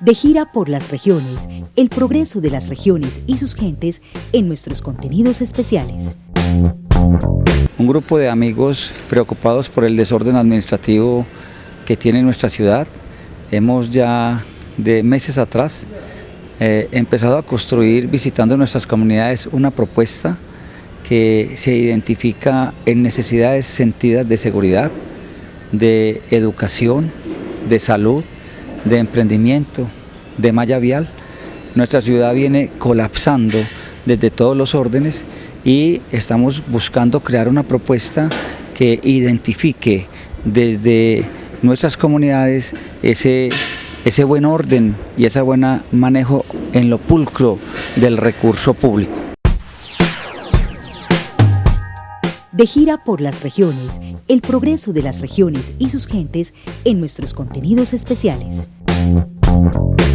De gira por las regiones, el progreso de las regiones y sus gentes en nuestros contenidos especiales. Un grupo de amigos preocupados por el desorden administrativo que tiene nuestra ciudad. Hemos ya de meses atrás eh, empezado a construir, visitando nuestras comunidades, una propuesta que se identifica en necesidades sentidas de seguridad, de educación, de salud, de emprendimiento, de malla vial. Nuestra ciudad viene colapsando desde todos los órdenes y estamos buscando crear una propuesta que identifique desde nuestras comunidades ese, ese buen orden y ese buen manejo en lo pulcro del recurso público. De gira por las regiones, el progreso de las regiones y sus gentes en nuestros contenidos especiales.